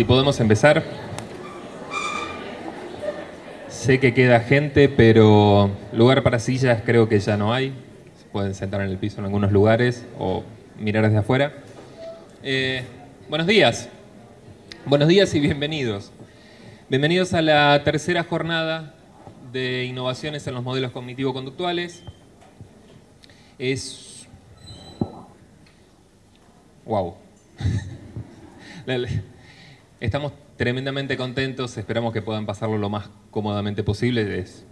si podemos empezar. Sé que queda gente, pero lugar para sillas creo que ya no hay. Se pueden sentar en el piso en algunos lugares o mirar desde afuera. Eh, buenos días. Buenos días y bienvenidos. Bienvenidos a la tercera jornada de innovaciones en los modelos cognitivo-conductuales. Es... ¡Wow! Estamos tremendamente contentos, esperamos que puedan pasarlo lo más cómodamente posible, es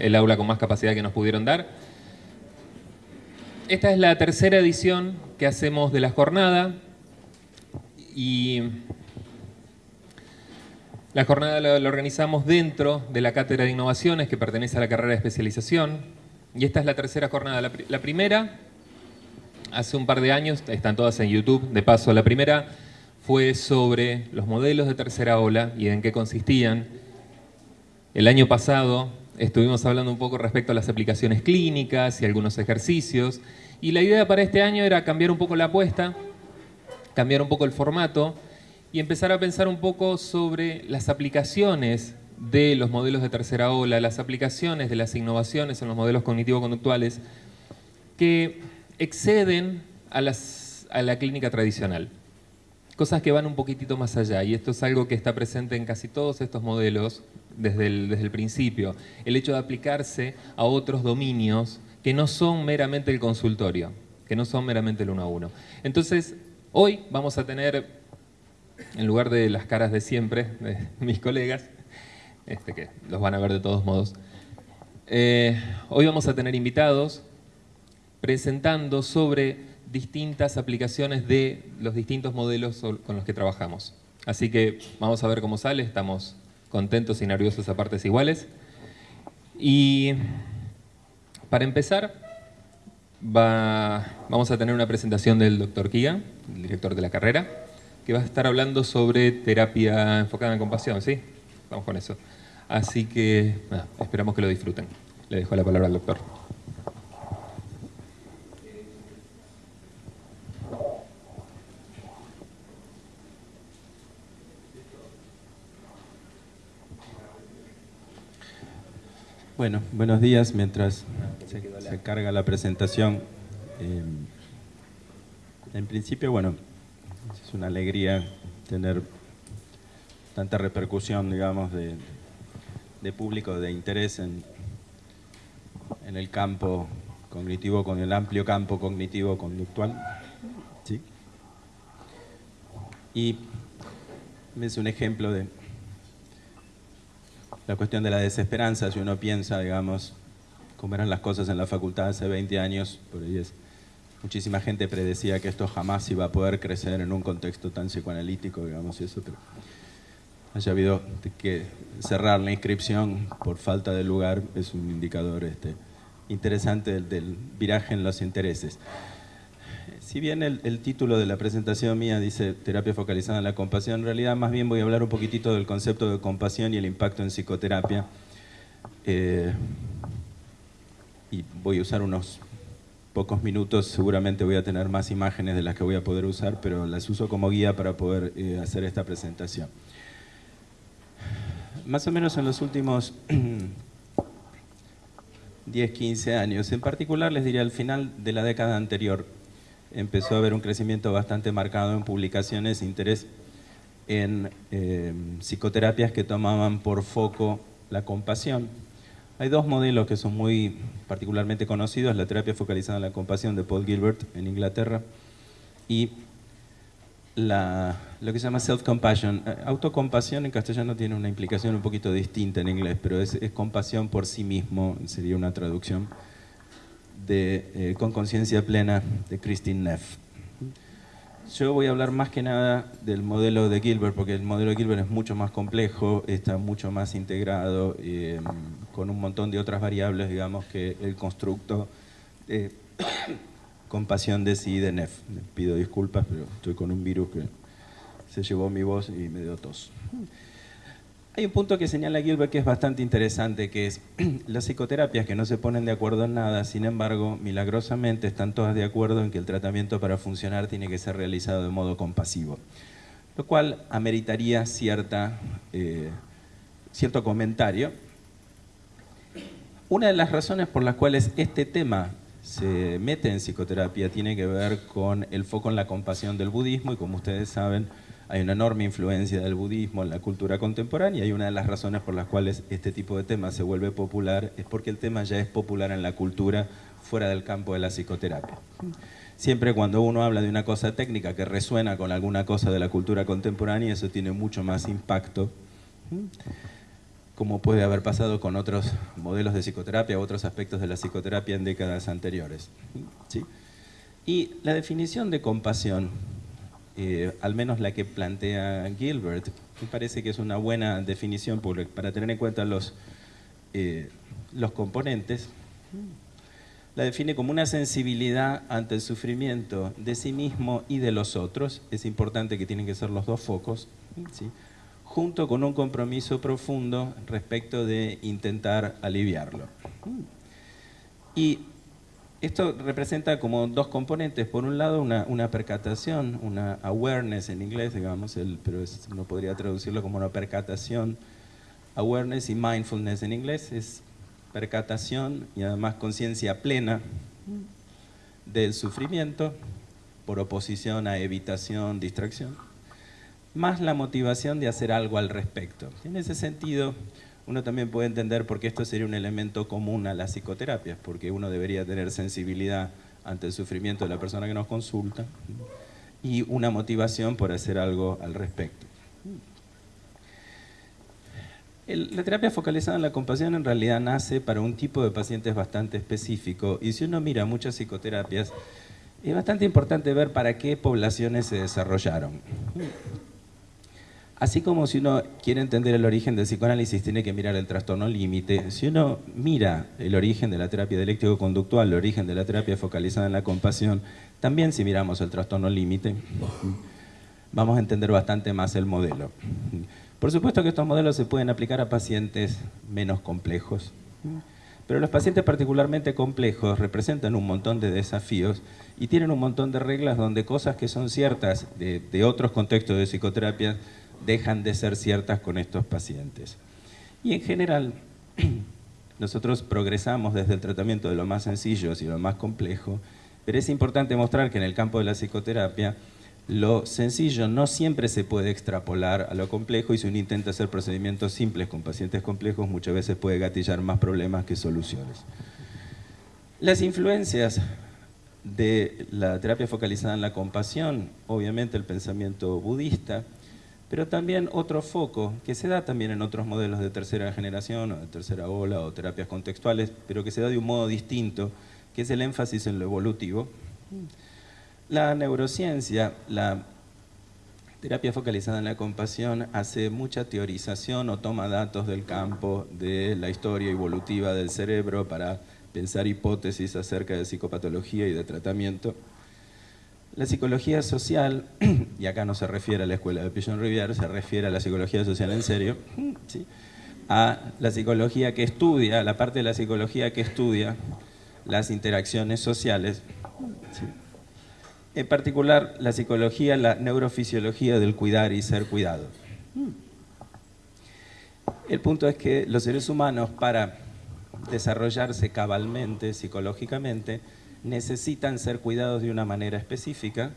el aula con más capacidad que nos pudieron dar. Esta es la tercera edición que hacemos de la jornada y la jornada la, organizamos dentro de la Cátedra de Innovaciones que pertenece a la carrera de especialización y esta es la tercera jornada. La, primera, hace un par de años, están todas en YouTube, de paso, la primera fue sobre los modelos de tercera ola y en qué consistían. El año pasado estuvimos hablando un poco respecto a las aplicaciones clínicas y algunos ejercicios. Y la idea para este año era cambiar un poco la apuesta, cambiar un poco el formato y empezar a pensar un poco sobre las aplicaciones de los modelos de tercera ola, las aplicaciones de las innovaciones en los modelos cognitivo-conductuales que exceden a, a la clínica tradicional cosas que van un poquitito más allá y esto es algo que está presente en casi todos estos modelos desde el, desde el principio. El hecho de aplicarse a otros dominios que no son meramente el consultorio, que no son meramente el uno a uno. Entonces, hoy vamos a tener, en lugar de las caras de siempre de mis colegas, este que los van a ver de todos modos, eh, hoy vamos a tener invitados presentando sobre distintas aplicaciones de los distintos modelos con los que trabajamos. Así que vamos a ver cómo sale, estamos contentos y nerviosos a partes iguales. Y para empezar, vamos a tener una presentación del doctor Kiga, el director de la carrera, que va a estar hablando sobre terapia enfocada en compasión, ¿sí? Vamos con eso. Así que esperamos que lo disfruten. Le dejo la palabra al doctor. Bueno, buenos días. Mientras se, carga la presentación, eh, en principio, bueno, es una alegría tener tanta repercusión, digamos, de, público, de interés en, en el campo cognitivo, con el amplio campo cognitivo-conductual. ¿sí? Y es un ejemplo de la cuestión de la desesperanza, si uno piensa, digamos, cómo eran las cosas en la facultad hace 20 años, por ahí es, muchísima gente predecía que esto jamás iba a poder crecer en un contexto tan psicoanalítico, digamos, y eso, pero haya habido que cerrar la inscripción por falta de lugar es un indicador este, interesante del viraje en los intereses. Si bien el, título de la presentación mía dice terapia focalizada en la compasión, en realidad más bien voy a hablar un poquitito del concepto de compasión y el impacto en psicoterapia. Eh, y voy a usar unos pocos minutos, seguramente voy a tener más imágenes de las que voy a poder usar, pero las uso como guía para poder eh, hacer esta presentación. Más o menos en los últimos 10, 15 años, en particular les diría al final de la década anterior, empezó a haber un crecimiento bastante marcado en publicaciones, interés en eh, psicoterapias que tomaban por foco la compasión. Hay dos modelos que son muy particularmente conocidos, la terapia focalizada en la compasión de Paul Gilbert en Inglaterra y lo que se llama self-compassion. Eh, autocompasión en castellano tiene una implicación un poquito distinta en inglés, pero es compasión por sí mismo, sería una traducción de eh, Con conciencia plena de Christine Neff. Yo voy a hablar más que nada del modelo de Gilbert, porque el modelo de Gilbert es mucho más complejo, está mucho más integrado, eh, con un montón de otras variables, digamos, que el constructo de compasión de sí de Neff. pido disculpas, pero estoy con un virus que se llevó mi voz y me dio tos. Hay un punto que señala Gilbert que es bastante interesante, que es las psicoterapias que no se ponen de acuerdo en nada, sin embargo, milagrosamente están todas de acuerdo en que el tratamiento para funcionar tiene que ser realizado de modo compasivo. lo cual ameritaría cierta, eh, cierto comentario. Una de las razones por las cuales este tema se mete en psicoterapia tiene que ver con el foco en la compasión del budismo y como ustedes saben hay una enorme influencia del budismo en la cultura contemporánea y una de las razones por las cuales este tipo de tema se vuelve popular es porque el tema ya es popular en la cultura fuera del campo de la psicoterapia. Siempre cuando uno habla de una cosa técnica que resuena con alguna cosa de la cultura contemporánea, eso tiene mucho más impacto como puede haber pasado con otros modelos de psicoterapia otros aspectos de la psicoterapia en décadas anteriores. ¿sí? Y la definición de compasión, eh, al menos la que plantea Gilbert, me parece que es una buena definición para tener en cuenta los, eh, los componentes. La define como una sensibilidad ante el sufrimiento de sí mismo y de los otros. Es importante que tienen que ser los dos focos. ¿sí? junto con un compromiso profundo respecto de intentar aliviarlo. Y esto representa como dos componentes. Por un lado, una, percatación, una awareness en inglés, digamos, el, pero no podría traducirlo como una percatación. Awareness y mindfulness en inglés es percatación y además conciencia plena del sufrimiento por oposición a evitación, distracción más la motivación de hacer algo al respecto. En ese sentido, uno también puede entender por qué esto sería un elemento común a las psicoterapias, porque uno debería tener sensibilidad ante el sufrimiento de la persona que nos consulta y una motivación por hacer algo al respecto. la terapia focalizada en la compasión en realidad nace para un tipo de pacientes bastante específico y si uno mira muchas psicoterapias, es bastante importante ver para qué poblaciones se desarrollaron. Así como si uno quiere entender el origen del psicoanálisis, tiene que mirar el trastorno límite. Si uno mira el origen de la terapia dialéctico-conductual, el origen de la terapia focalizada en la compasión, también si miramos el trastorno límite, vamos a entender bastante más el modelo. Por supuesto que estos modelos se pueden aplicar a pacientes menos complejos, pero los pacientes particularmente complejos representan un montón de desafíos y tienen un montón de reglas donde cosas que son ciertas de, de otros contextos de psicoterapia dejan de ser ciertas con estos pacientes. Y en general, nosotros progresamos desde el tratamiento de lo más sencillo y lo más complejo, pero es importante mostrar que en el campo de la psicoterapia lo sencillo no siempre se puede extrapolar a lo complejo y si uno intenta hacer procedimientos simples con pacientes complejos muchas veces puede gatillar más problemas que soluciones. Las influencias de la terapia focalizada en la compasión, obviamente el pensamiento budista, pero también otro foco que se da también en otros modelos de tercera generación o de tercera ola o terapias contextuales, pero que se da de un modo distinto, que es el énfasis en lo evolutivo. La neurociencia, la terapia focalizada en la compasión, hace mucha teorización o toma datos del campo de la historia evolutiva del cerebro para pensar hipótesis acerca de psicopatología y de tratamiento. La psicología social, y acá no se refiere a la escuela de Pigeon Rivière, se refiere a la psicología social en serio, a la psicología que estudia, la parte de la psicología que estudia las interacciones sociales, en particular la psicología, la neurofisiología del cuidar y ser cuidado. El punto es que los seres humanos para desarrollarse cabalmente, psicológicamente, necesitan ser cuidados de una manera específica.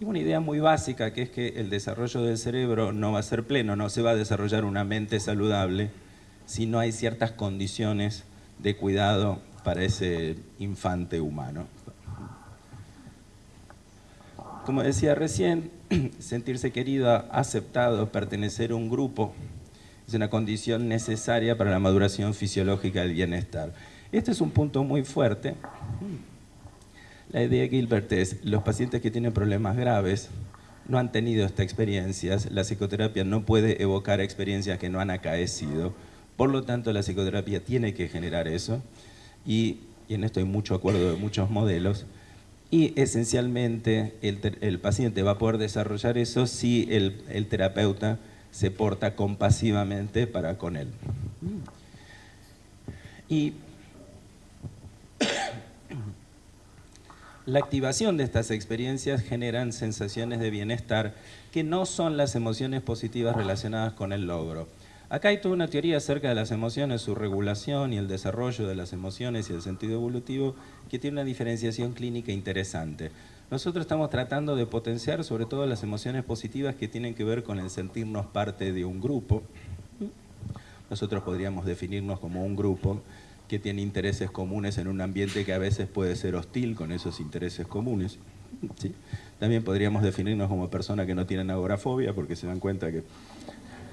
Y una idea muy básica que es que el desarrollo del cerebro no va a ser pleno, no se va a desarrollar una mente saludable si no hay ciertas condiciones de cuidado para ese infante humano. Como decía recién, sentirse querido, aceptado, pertenecer a un grupo es una condición necesaria para la maduración fisiológica del bienestar. Este es un punto muy fuerte la idea de Gilbert es, los pacientes que tienen problemas graves no han tenido estas experiencias, la psicoterapia no puede evocar experiencias que no han acaecido, por lo tanto la psicoterapia tiene que generar eso, y, en esto hay mucho acuerdo de muchos modelos, y esencialmente el, paciente va a poder desarrollar eso si el, el terapeuta se porta compasivamente para con él. Y La activación de estas experiencias generan sensaciones de bienestar que no son las emociones positivas relacionadas con el logro. Acá hay toda una teoría acerca de las emociones, su regulación y el desarrollo de las emociones y el sentido evolutivo que tiene una diferenciación clínica interesante. Nosotros estamos tratando de potenciar sobre todo las emociones positivas que tienen que ver con el sentirnos parte de un grupo. Nosotros podríamos definirnos como un grupo que tiene intereses comunes en un ambiente que a veces puede ser hostil con esos intereses comunes. También podríamos definirnos como personas que no tienen agorafobia porque se dan cuenta que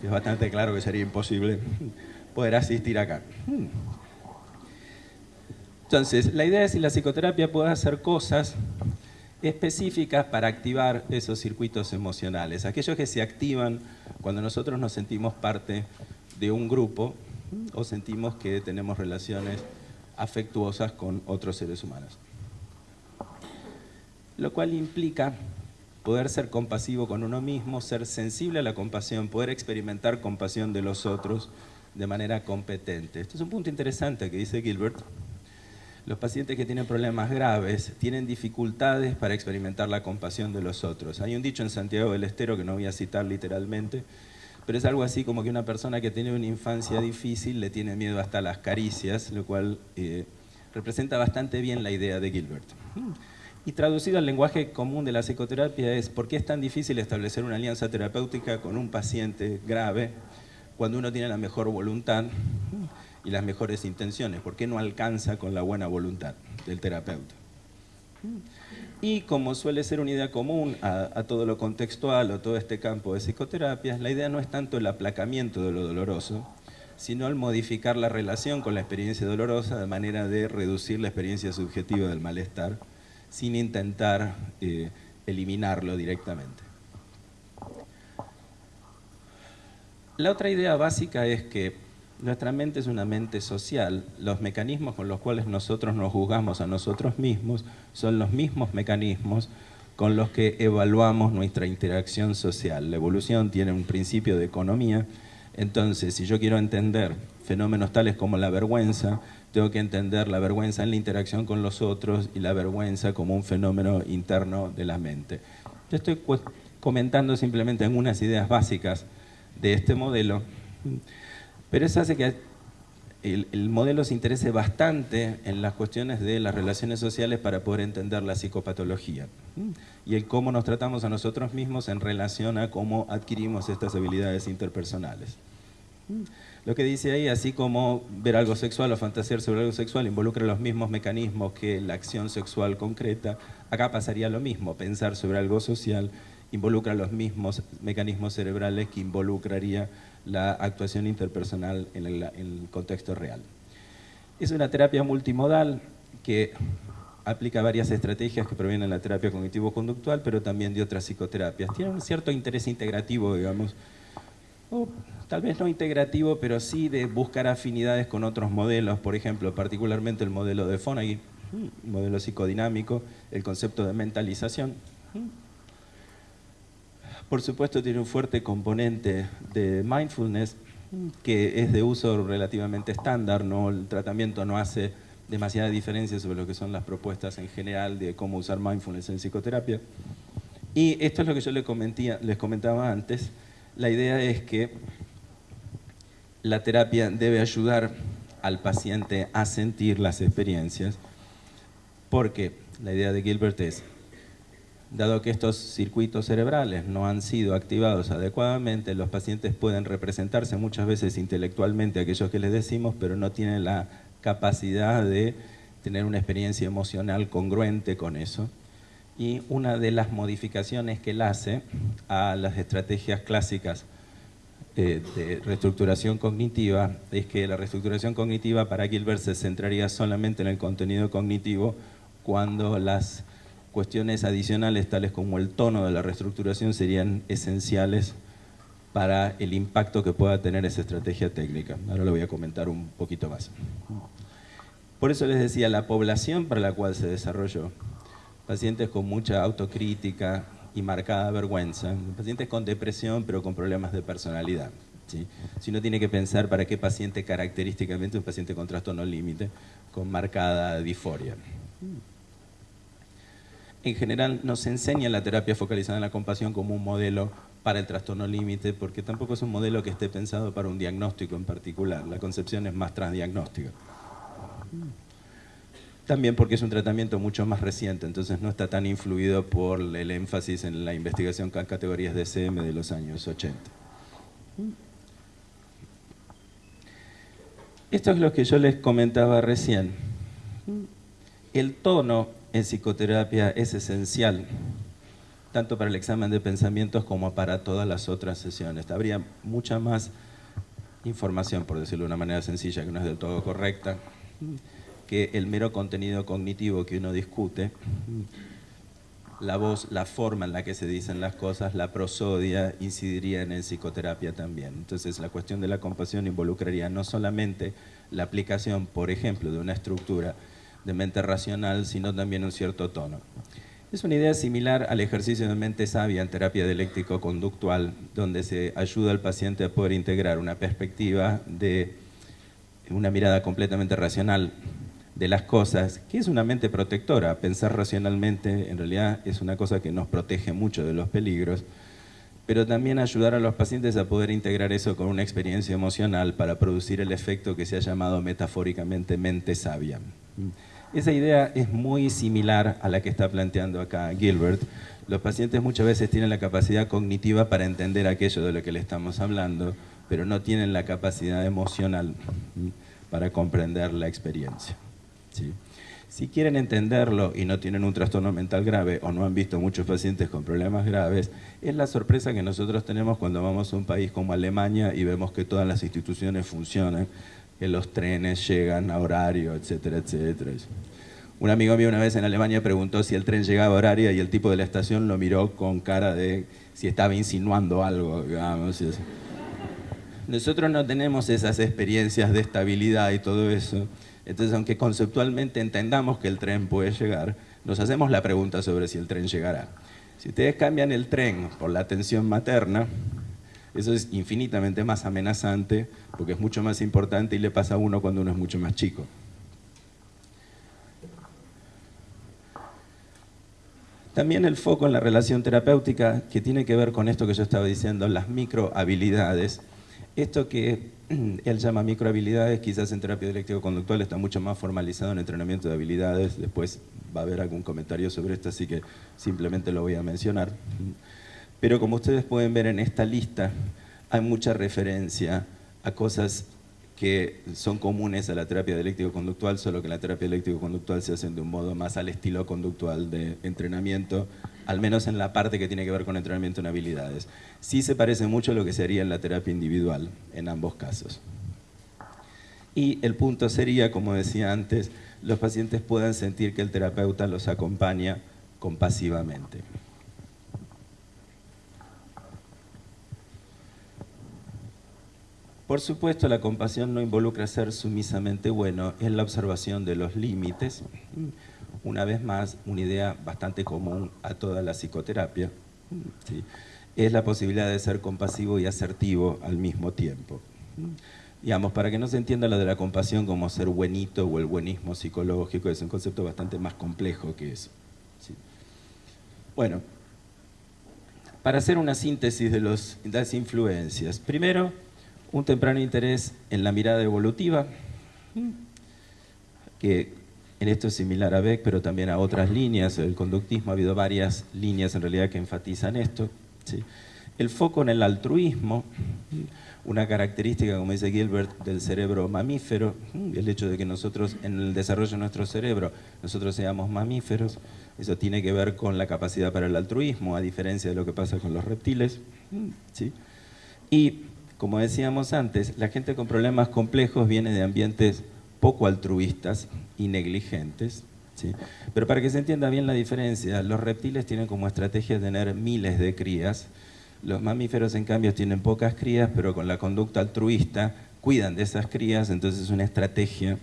es bastante claro que sería imposible poder asistir acá. Entonces, la idea es si la psicoterapia puede hacer cosas específicas para activar esos circuitos emocionales, aquellos que se activan cuando nosotros nos sentimos parte de un grupo o sentimos que tenemos relaciones afectuosas con otros seres humanos. Lo cual implica poder ser compasivo con uno mismo, ser sensible a la compasión, poder experimentar compasión de los otros de manera competente. Este es un punto interesante que dice Gilbert. Los pacientes que tienen problemas graves tienen dificultades para experimentar la compasión de los otros. Hay un dicho en Santiago del Estero que no voy a citar literalmente, pero es algo así como que una persona que tiene una infancia difícil le tiene miedo hasta las caricias, lo cual eh, representa bastante bien la idea de Gilbert. Y traducido al lenguaje común de la psicoterapia es ¿por qué es tan difícil establecer una alianza terapéutica con un paciente grave cuando uno tiene la mejor voluntad y las mejores intenciones? ¿Por qué no alcanza con la buena voluntad del terapeuta? Y como suele ser una idea común a, todo lo contextual o todo este campo de psicoterapias, la idea no es tanto el aplacamiento de lo doloroso, sino el modificar la relación con la experiencia dolorosa de manera de reducir la experiencia subjetiva del malestar sin intentar eh, eliminarlo directamente. La otra idea básica es que nuestra mente es una mente social. Los mecanismos con los cuales nosotros nos juzgamos a nosotros mismos son los mismos mecanismos con los que evaluamos nuestra interacción social. La evolución tiene un principio de economía, entonces si yo quiero entender fenómenos tales como la vergüenza, tengo que entender la vergüenza en la interacción con los otros y la vergüenza como un fenómeno interno de la mente. Yo estoy comentando simplemente algunas ideas básicas de este modelo, pero eso hace que el, el, modelo se interese bastante en las cuestiones de las relaciones sociales para poder entender la psicopatología y el cómo nos tratamos a nosotros mismos en relación a cómo adquirimos estas habilidades interpersonales. Lo que dice ahí, así como ver algo sexual o fantasear sobre algo sexual involucra los mismos mecanismos que la acción sexual concreta, acá pasaría lo mismo, pensar sobre algo social involucra los mismos mecanismos cerebrales que involucraría la actuación interpersonal en el, contexto real. Es una terapia multimodal que aplica varias estrategias que provienen de la terapia cognitivo-conductual, pero también de otras psicoterapias. Tiene un cierto interés integrativo, digamos, tal vez no integrativo, pero sí de buscar afinidades con otros modelos, por ejemplo, particularmente el modelo de Fonagy, el modelo psicodinámico, el concepto de mentalización. Por supuesto tiene un fuerte componente de mindfulness, que es de uso relativamente estándar, ¿no? el tratamiento no hace demasiada diferencia sobre lo que son las propuestas en general de cómo usar mindfulness en psicoterapia. Y esto es lo que yo les, les comentaba antes, la idea es que la terapia debe ayudar al paciente a sentir las experiencias, porque la idea de Gilbert es, dado que estos circuitos cerebrales no han sido activados adecuadamente, los pacientes pueden representarse muchas veces intelectualmente aquellos que les decimos, pero no tienen la capacidad de tener una experiencia emocional congruente con eso. Y una de las modificaciones que él hace a las estrategias clásicas eh, de reestructuración cognitiva es que la reestructuración cognitiva para Gilbert se centraría solamente en el contenido cognitivo cuando las cuestiones adicionales tales como el tono de la reestructuración serían esenciales para el impacto que pueda tener esa estrategia técnica. Ahora lo voy a comentar un poquito más. Por eso les decía, la población para la cual se desarrolló, pacientes con mucha autocrítica, y marcada vergüenza, pacientes con depresión pero con problemas de personalidad. ¿sí? Si uno tiene que pensar para qué paciente característicamente un paciente con trastorno límite, con marcada disforia. En general no se enseña la terapia focalizada en la compasión como un modelo para el trastorno límite, porque tampoco es un modelo que esté pensado para un diagnóstico en particular. La concepción es más transdiagnóstica. También porque es un tratamiento mucho más reciente, entonces no está tan influido por el énfasis en la investigación con categorías de de los años 80. Esto es lo que yo les comentaba recién. El tono en psicoterapia es esencial, tanto para el examen de pensamientos como para todas las otras sesiones. Habría mucha más información, por decirlo de una manera sencilla, que no es del todo correcta, que el mero contenido cognitivo que uno discute, la voz, la forma en la que se dicen las cosas, la prosodia, incidiría en psicoterapia también. Entonces la cuestión de la compasión involucraría no solamente la aplicación, por ejemplo, de una estructura de mente racional, sino también un cierto tono. Es una idea similar al ejercicio de mente sabia en terapia dialéctico-conductual, donde se ayuda al paciente a poder integrar una perspectiva de una mirada completamente racional de las cosas, que es una mente protectora. Pensar racionalmente en realidad es una cosa que nos protege mucho de los peligros, pero también ayudar a los pacientes a poder integrar eso con una experiencia emocional para producir el efecto que se ha llamado metafóricamente mente sabia. Esa idea es muy similar a la que está planteando acá Gilbert. Los pacientes muchas veces tienen la capacidad cognitiva para entender aquello de lo que le estamos hablando, pero no tienen la capacidad emocional para comprender la experiencia. Si quieren entenderlo y no tienen un trastorno mental grave o no han visto muchos pacientes con problemas graves, es la sorpresa que nosotros tenemos cuando vamos a un país como Alemania y vemos que todas las instituciones funcionan que los trenes llegan a horario, etcétera, etcétera. Un amigo mío una vez en Alemania preguntó si el tren llegaba a horario y el tipo de la estación lo miró con cara de si estaba insinuando algo. Nosotros no tenemos esas experiencias de estabilidad y todo eso. Entonces, aunque conceptualmente entendamos que el tren puede llegar, nos hacemos la pregunta sobre si el tren llegará. Si ustedes cambian el tren por la atención materna, eso es infinitamente más amenazante porque es mucho más importante y le pasa a uno cuando uno es mucho más chico. También el foco en la relación terapéutica que tiene que ver con esto que yo estaba diciendo, las microhabilidades. Esto que él llama microhabilidades, quizás en terapia dialéctico-conductual está mucho más formalizado en entrenamiento de habilidades. Después va a haber algún comentario sobre esto, así que simplemente lo voy a mencionar. Pero como ustedes pueden ver en esta lista, hay mucha referencia a cosas que son comunes a la terapia dialéctico-conductual, solo que la terapia dialéctico-conductual se hace de un modo más al estilo conductual de entrenamiento, al menos en la parte que tiene que ver con entrenamiento en habilidades. Sí se parece mucho a lo que se haría en la terapia individual, en ambos casos. Y el punto sería, como decía antes, los pacientes puedan sentir que el terapeuta los acompaña compasivamente. Por supuesto, la compasión no involucra ser sumisamente bueno, es la observación de los límites. Una vez más, una idea bastante común a toda la psicoterapia. Es la posibilidad de ser compasivo y asertivo al mismo tiempo. Digamos, para que no se entienda lo de la compasión como ser buenito o el buenismo psicológico, es un concepto bastante más complejo que eso. Bueno, para hacer una síntesis de las influencias. Primero, un temprano interés en la mirada evolutiva, que en esto es similar a Beck, pero también a otras líneas. El conductismo ha habido varias líneas en realidad que enfatizan esto. El foco en el altruismo, una característica, como dice Gilbert, del cerebro mamífero, el hecho de que nosotros, en el desarrollo de nuestro cerebro, nosotros seamos mamíferos, eso tiene que ver con la capacidad para el altruismo, a diferencia de lo que pasa con los reptiles. ¿sí? Y como decíamos antes, la gente con problemas complejos viene de ambientes poco altruistas y negligentes. Pero para que se entienda bien la diferencia, los reptiles tienen como estrategia tener miles de crías, los mamíferos en cambio tienen pocas crías, pero con la conducta altruista cuidan de esas crías, entonces es una estrategia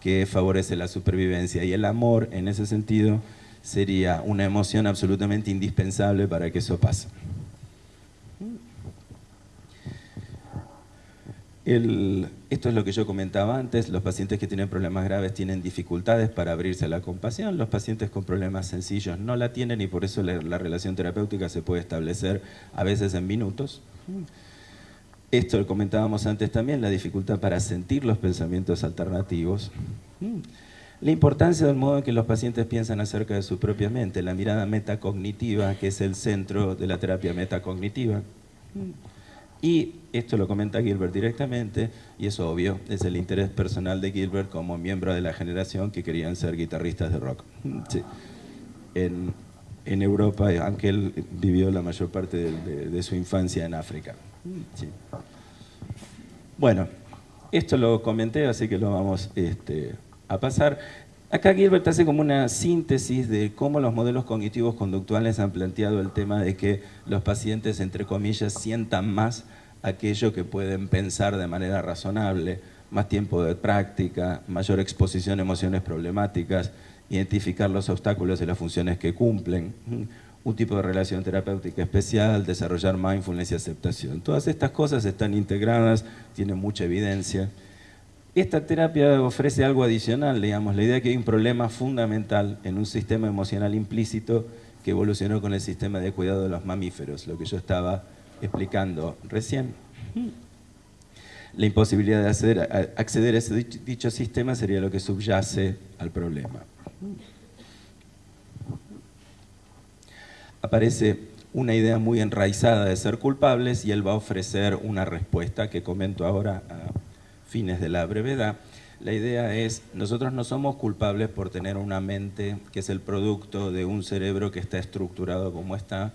que favorece la supervivencia. Y el amor, en ese sentido, sería una emoción absolutamente indispensable para que eso pase. Esto es lo que yo comentaba antes, los pacientes que tienen problemas graves tienen dificultades para abrirse a la compasión, los pacientes con problemas sencillos no la tienen y por eso la, la relación terapéutica se puede establecer a veces en minutos. Esto lo comentábamos antes también, la dificultad para sentir los pensamientos alternativos. La importancia del modo en que los pacientes piensan acerca de su propia mente, la mirada metacognitiva, que es el centro de la terapia metacognitiva. Y esto lo comenta Gilbert directamente, y es obvio, es el interés personal de Gilbert como miembro de la generación que querían ser guitarristas de rock. En, Europa, aunque él vivió la mayor parte de, su infancia en África. Bueno, esto lo comenté, así que lo vamos este, a pasar. Acá Gilbert hace como una síntesis de cómo los modelos cognitivos conductuales han planteado el tema de que los pacientes, entre comillas, sientan más aquello que pueden pensar de manera razonable, más tiempo de práctica, mayor exposición a emociones problemáticas, identificar los obstáculos y las funciones que cumplen, un tipo de relación terapéutica especial, desarrollar mindfulness y aceptación. Todas estas cosas están integradas, tienen mucha evidencia. Esta terapia ofrece algo adicional, digamos, la idea de que hay un problema fundamental en un sistema emocional implícito que evolucionó con el sistema de cuidado de los mamíferos, lo que yo estaba explicando recién. La imposibilidad de acceder, a ese dicho sistema sería lo que subyace al problema. Aparece una idea muy enraizada de ser culpables y él va a ofrecer una respuesta que comento ahora a fines de la brevedad, la idea es, nosotros no somos culpables por tener una mente que es el producto de un cerebro que está estructurado como está,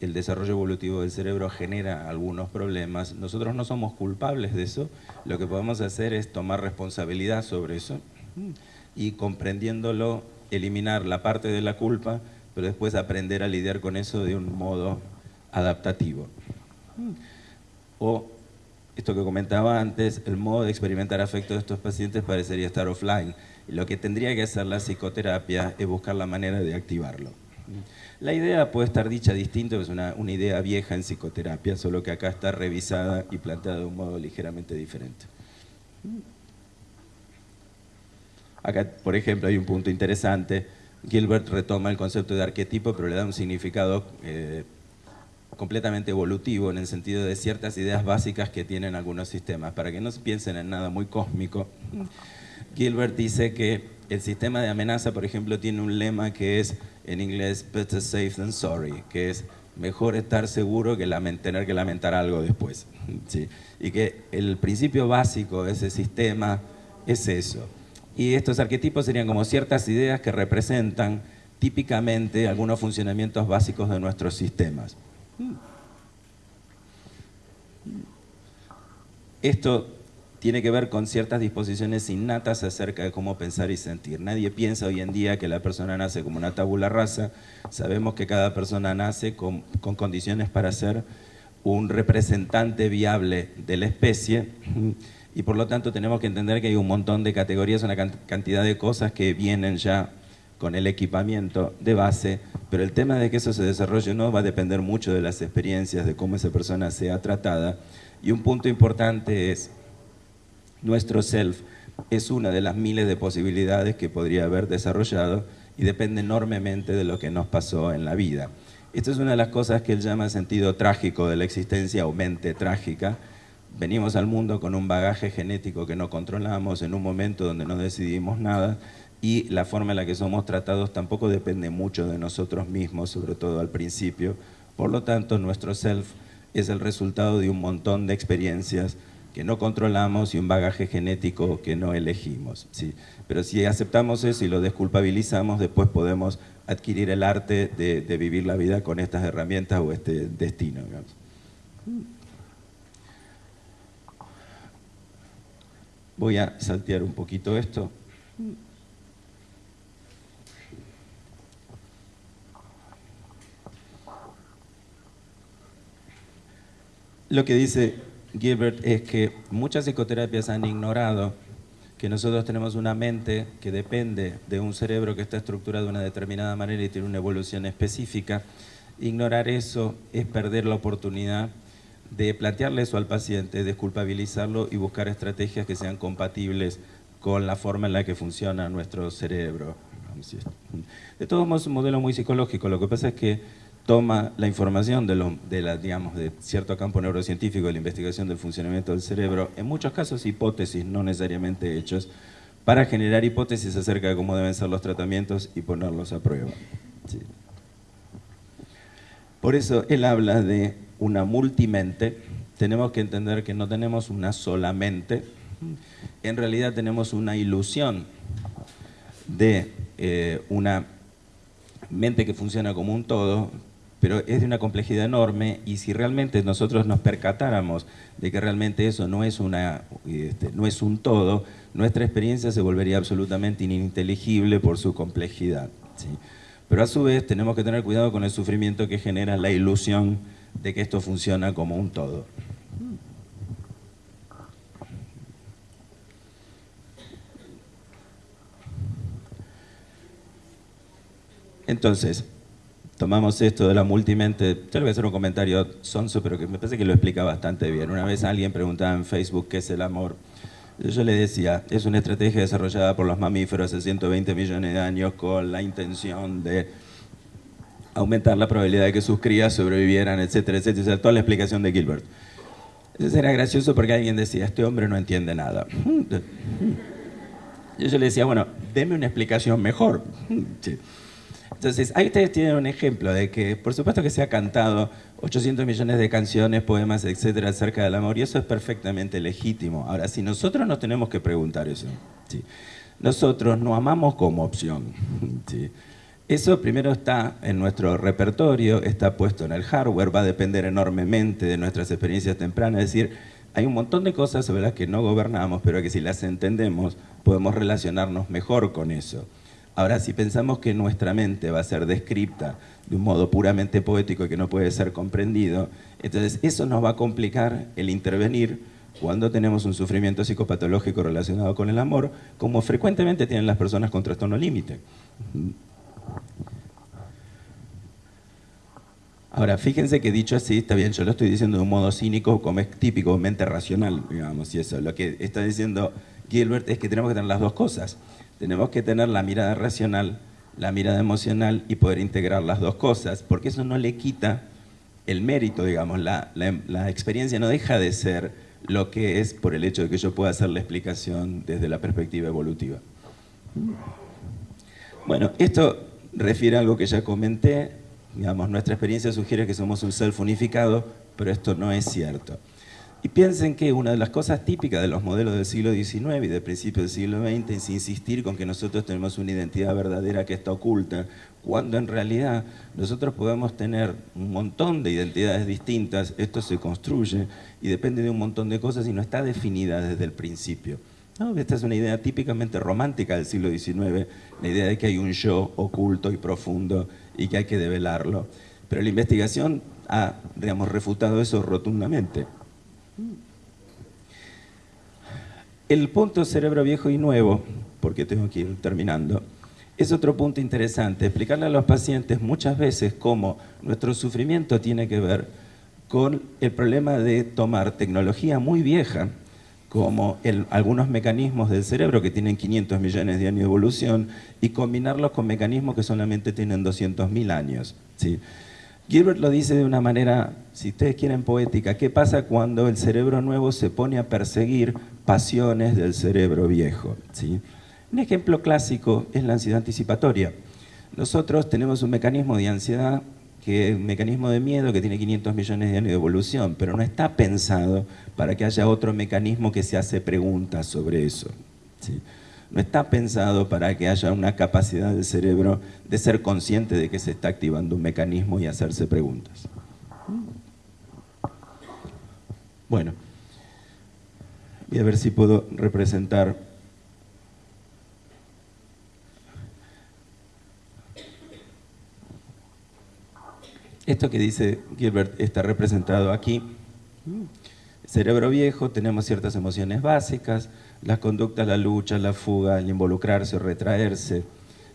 el desarrollo evolutivo del cerebro genera algunos problemas, nosotros no somos culpables de eso, lo que podemos hacer es tomar responsabilidad sobre eso y comprendiéndolo, eliminar la parte de la culpa, pero después aprender a lidiar con eso de un modo adaptativo. O esto que comentaba antes, el modo de experimentar afecto de estos pacientes parecería estar offline. Y lo que tendría que hacer la psicoterapia es buscar la manera de activarlo. La idea puede estar dicha distinto, es una, una idea vieja en psicoterapia, solo que acá está revisada y planteada de un modo ligeramente diferente. Acá, por ejemplo, hay un punto interesante. Gilbert retoma el concepto de arquetipo, pero le da un significado eh, completamente evolutivo en el sentido de ciertas ideas básicas que tienen algunos sistemas. Para que no se piensen en nada muy cósmico, Gilbert dice que el sistema de amenaza, por ejemplo, tiene un lema que es en inglés better safe than sorry, que es mejor estar seguro que tener que lamentar algo después. ¿sí? Y que el principio básico de ese sistema es eso. Y estos arquetipos serían como ciertas ideas que representan típicamente algunos funcionamientos básicos de nuestros sistemas. Esto tiene que ver con ciertas disposiciones innatas acerca de cómo pensar y sentir. Nadie piensa hoy en día que la persona nace como una tabula rasa. Sabemos que cada persona nace con, con condiciones para ser un representante viable de la especie y por lo tanto tenemos que entender que hay un montón de categorías, una cantidad de cosas que vienen ya con el equipamiento de base, pero el tema de que eso se desarrolle no va a depender mucho de las experiencias, de cómo esa persona sea tratada. Y un punto importante es, nuestro self es una de las miles de posibilidades que podría haber desarrollado y depende enormemente de lo que nos pasó en la vida. Esta es una de las cosas que él llama sentido trágico de la existencia o mente trágica. Venimos al mundo con un bagaje genético que no controlamos en un momento donde no decidimos nada y la forma en la que somos tratados tampoco depende mucho de nosotros mismos, sobre todo al principio. Por lo tanto, nuestro self es el resultado de un montón de experiencias que no controlamos y un bagaje genético que no elegimos. ¿sí? Pero si aceptamos eso y lo desculpabilizamos, después podemos adquirir el arte de, vivir la vida con estas herramientas o este destino. Voy a saltear un poquito esto. Lo que dice Gilbert es que muchas psicoterapias han ignorado que nosotros tenemos una mente que depende de un cerebro que está estructurado de una determinada manera y tiene una evolución específica. Ignorar eso es perder la oportunidad de plantearle eso al paciente, desculpabilizarlo y buscar estrategias que sean compatibles con la forma en la que funciona nuestro cerebro. De todos modos es un modelo muy psicológico, lo que pasa es que toma la información de, de, la, digamos, de cierto campo neurocientífico de la investigación del funcionamiento del cerebro, en muchos casos hipótesis, no necesariamente hechos, para generar hipótesis acerca de cómo deben ser los tratamientos y ponerlos a prueba. Por eso él habla de una multimente, tenemos que entender que no tenemos una sola mente, en realidad tenemos una ilusión de eh, una mente que funciona como un todo, pero es de una complejidad enorme y si realmente nosotros nos percatáramos de que realmente eso no es, una, este, no es un todo, nuestra experiencia se volvería absolutamente ininteligible por su complejidad. Pero a su vez tenemos que tener cuidado con el sufrimiento que genera la ilusión de que esto funciona como un todo. Entonces, tomamos esto de la multimente, yo le voy a hacer un comentario sonso, pero que me parece que lo explica bastante bien. Una vez alguien preguntaba en Facebook qué es el amor. Yo le decía, es una estrategia desarrollada por los mamíferos hace 120 millones de años con la intención de aumentar la probabilidad de que sus crías sobrevivieran, etcétera, etcétera. O sea, toda la explicación de Gilbert. Eso era gracioso porque alguien decía, este hombre no entiende nada. Yo le decía, bueno, deme una explicación mejor. Entonces, ahí ustedes tienen un ejemplo de que, por supuesto que se ha cantado 800 millones de canciones, poemas, etcétera, acerca del amor, y eso es perfectamente legítimo. Ahora, si nosotros nos tenemos que preguntar eso, nosotros no amamos como opción. Eso primero está en nuestro repertorio, está puesto en el hardware, va a depender enormemente de nuestras experiencias tempranas, es decir, hay un montón de cosas sobre las que no gobernamos, pero que si las entendemos podemos relacionarnos mejor con eso. Ahora, si pensamos que nuestra mente va a ser descripta de un modo puramente poético y que no puede ser comprendido, entonces eso nos va a complicar el intervenir cuando tenemos un sufrimiento psicopatológico relacionado con el amor, como frecuentemente tienen las personas con trastorno límite. Ahora, fíjense que dicho así, está bien, yo lo estoy diciendo de un modo cínico, como es típico, mente racional, digamos, y eso. Lo que está diciendo Gilbert es que tenemos que tener las dos cosas. Tenemos que tener la mirada racional, la mirada emocional y poder integrar las dos cosas, porque eso no le quita el mérito, digamos, la, experiencia no deja de ser lo que es por el hecho de que yo pueda hacer la explicación desde la perspectiva evolutiva. Bueno, esto refiere a algo que ya comenté, digamos, nuestra experiencia sugiere que somos un self unificado, pero esto no es cierto. Y piensen que una de las cosas típicas de los modelos del siglo XIX y del principio del siglo XX es insistir con que nosotros tenemos una identidad verdadera que está oculta, cuando en realidad nosotros podemos tener un montón de identidades distintas, esto se construye y depende de un montón de cosas y no está definida desde el principio. Esta es una idea típicamente romántica del siglo XIX, la idea de que hay un yo oculto y profundo y que hay que develarlo. Pero la investigación ha, digamos, refutado eso rotundamente. El punto cerebro viejo y nuevo, porque tengo que ir terminando, es otro punto interesante. Explicarle a los pacientes muchas veces cómo nuestro sufrimiento tiene que ver con el problema de tomar tecnología muy vieja, como algunos mecanismos del cerebro que tienen 500 millones de años de evolución, y combinarlos con mecanismos que solamente tienen 200.000 años. ¿sí? Gilbert lo dice de una manera, si ustedes quieren, poética. ¿Qué pasa cuando el cerebro nuevo se pone a perseguir pasiones del cerebro viejo? ¿sí? Un ejemplo clásico es la ansiedad anticipatoria. Nosotros tenemos un mecanismo de ansiedad, que es un mecanismo de miedo que tiene 500 millones de años de evolución, pero no está pensado para que haya otro mecanismo que se hace preguntas sobre eso. ¿sí? No está pensado para que haya una capacidad del cerebro de ser consciente de que se está activando un mecanismo y hacerse preguntas. Bueno, voy a ver si puedo representar esto que dice Gilbert está representado aquí. Cerebro viejo, tenemos ciertas emociones básicas, las conductas, la lucha, la fuga, el involucrarse o retraerse.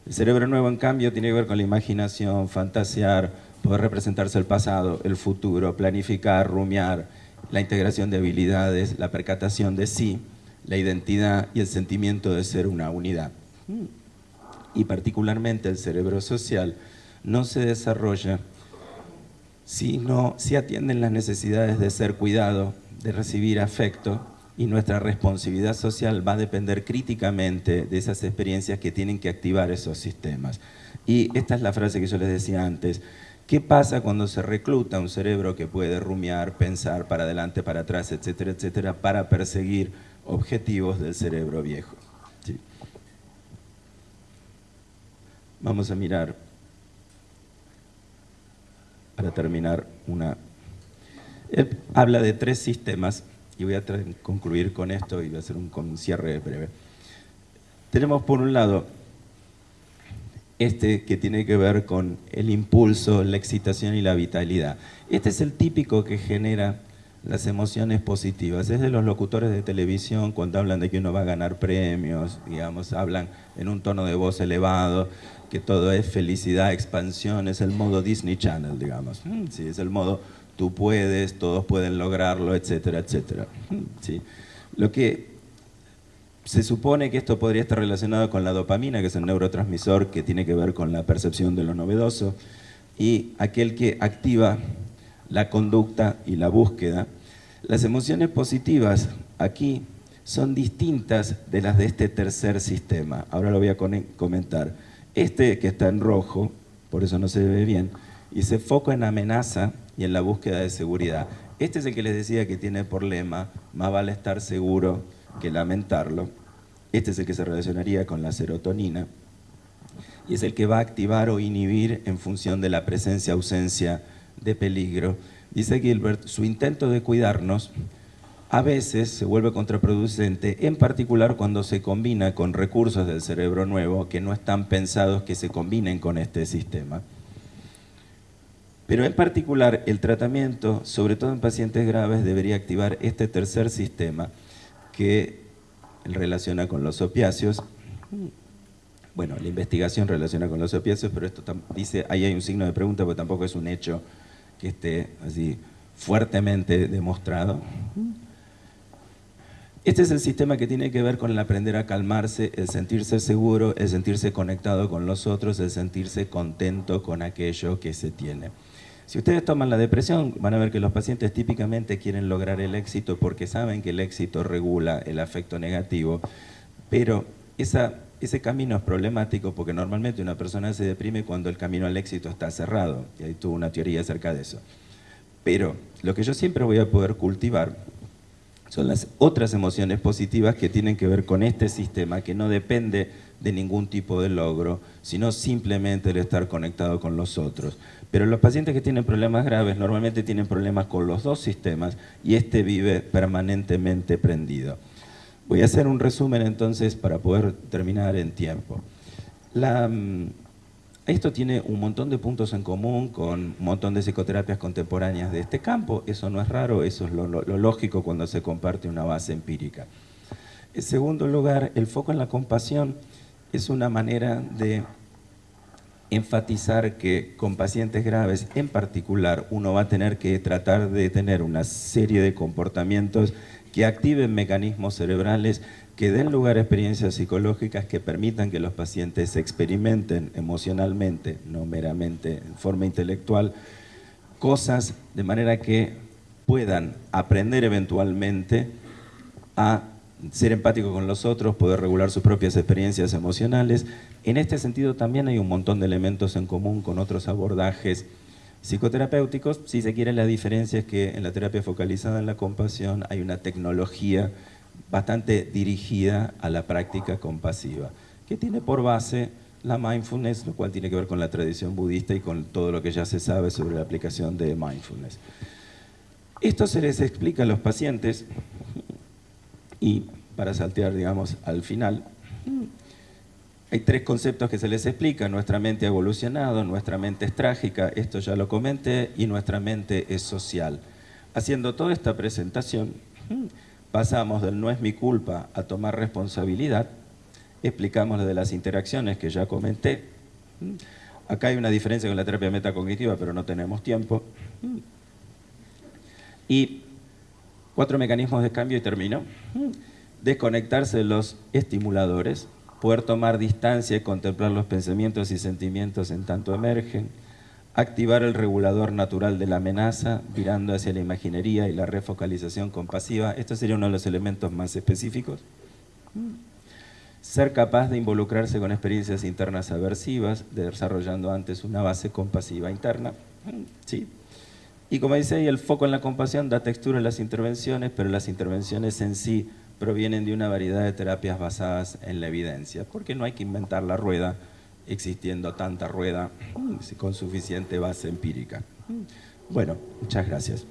El cerebro nuevo, en cambio, tiene que ver con la imaginación, fantasear, poder representarse el pasado, el futuro, planificar, rumiar, la integración de habilidades, la percatación de sí, la identidad y el sentimiento de ser una unidad. Y particularmente el cerebro social no se desarrolla si, no, si atienden las necesidades de ser cuidado, de recibir afecto, y nuestra responsabilidad social va a depender críticamente de esas experiencias que tienen que activar esos sistemas. Y esta es la frase que yo les decía antes. ¿Qué pasa cuando se recluta un cerebro que puede rumiar, pensar para adelante, para atrás, etcétera, etcétera, para perseguir objetivos del cerebro viejo? Vamos a mirar, para terminar, una... Él habla de tres sistemas y voy a concluir con esto y voy a hacer un, cierre breve. Tenemos por un lado este que tiene que ver con el impulso, la excitación y la vitalidad. Este es el típico que genera las emociones positivas. Es de los locutores de televisión cuando hablan de que uno va a ganar premios, digamos, hablan en un tono de voz elevado, que todo es felicidad, expansión, es el modo Disney Channel, digamos. Mm, sí, es el modo tú puedes, todos pueden lograrlo, etcétera, etcétera. ¿Sí? Lo que se supone que esto podría estar relacionado con la dopamina, que es el neurotransmisor que tiene que ver con la percepción de lo novedoso, y aquel que activa la conducta y la búsqueda. Las emociones positivas aquí son distintas de las de este tercer sistema. Ahora lo voy a comentar. Este que está en rojo, por eso no se ve bien, y se foca en amenaza, y en la búsqueda de seguridad. Este es el que les decía que tiene por lema, más vale estar seguro que lamentarlo. Este es el que se relacionaría con la serotonina y es el que va a activar o inhibir en función de la presencia-ausencia de peligro. Dice Gilbert, su intento de cuidarnos a veces se vuelve contraproducente, en particular cuando se combina con recursos del cerebro nuevo que no están pensados que se combinen con este sistema. Pero en particular el tratamiento, sobre todo en pacientes graves, debería activar este tercer sistema que relaciona con los opiáceos. Bueno, la investigación relaciona con los opiáceos, pero esto dice, ahí hay un signo de pregunta, porque tampoco es un hecho que esté así fuertemente demostrado. Este es el sistema que tiene que ver con el aprender a calmarse, el sentirse seguro, el sentirse conectado con los otros, el sentirse contento con aquello que se tiene. Si ustedes toman la depresión, van a ver que los pacientes típicamente quieren lograr el éxito porque saben que el éxito regula el afecto negativo, pero ese camino es problemático porque normalmente una persona se deprime cuando el camino al éxito está cerrado, y hay tuvo una teoría acerca de eso. Pero lo que yo siempre voy a poder cultivar son las otras emociones positivas que tienen que ver con este sistema que no depende de ningún tipo de logro, sino simplemente el estar conectado con los otros. Pero los pacientes que tienen problemas graves normalmente tienen problemas con los dos sistemas y este vive permanentemente prendido. Voy a hacer un resumen entonces para poder terminar en tiempo. Mm, esto tiene un montón de puntos en común con un montón de psicoterapias contemporáneas de este campo. Eso no es raro, eso es lo, lo lógico cuando se comparte una base empírica. En segundo lugar, el foco en la compasión es una manera de enfatizar que con pacientes graves en particular uno va a tener que tratar de tener una serie de comportamientos que activen mecanismos cerebrales que den lugar a experiencias psicológicas que permitan que los pacientes experimenten emocionalmente, no meramente en forma intelectual, cosas de manera que puedan aprender eventualmente a ser empático con los otros, poder regular sus propias experiencias emocionales. En este sentido también hay un montón de elementos en común con otros abordajes psicoterapéuticos. Si se quiere, la diferencia es que en la terapia focalizada en la compasión hay una tecnología bastante dirigida a la práctica compasiva, que tiene por base la mindfulness, lo cual tiene que ver con la tradición budista y con todo lo que ya se sabe sobre la aplicación de mindfulness. Esto se les explica a los pacientes y para saltear, digamos, al final, hay tres conceptos que se les explica. Nuestra mente ha evolucionado, nuestra mente es trágica, esto ya lo comenté, y nuestra mente es social. Haciendo toda esta presentación, pasamos del no es mi culpa a tomar responsabilidad, explicamos lo de las interacciones que ya comenté. Acá hay una diferencia con la terapia metacognitiva, pero no tenemos tiempo. Y Cuatro mecanismos de cambio y termino. Desconectarse de los estimuladores, poder tomar distancia y contemplar los pensamientos y sentimientos en tanto emergen, activar el regulador natural de la amenaza, virando hacia la imaginería y la refocalización compasiva. Esto sería uno de los elementos más específicos. Ser capaz de involucrarse con experiencias internas aversivas, desarrollando antes una base compasiva interna. ¿Sí? Y como dice ahí, el foco en la compasión da textura a las intervenciones, pero las intervenciones en sí provienen de una variedad de terapias basadas en la evidencia, porque no hay que inventar la rueda, existiendo tanta rueda con suficiente base empírica. Bueno, muchas gracias.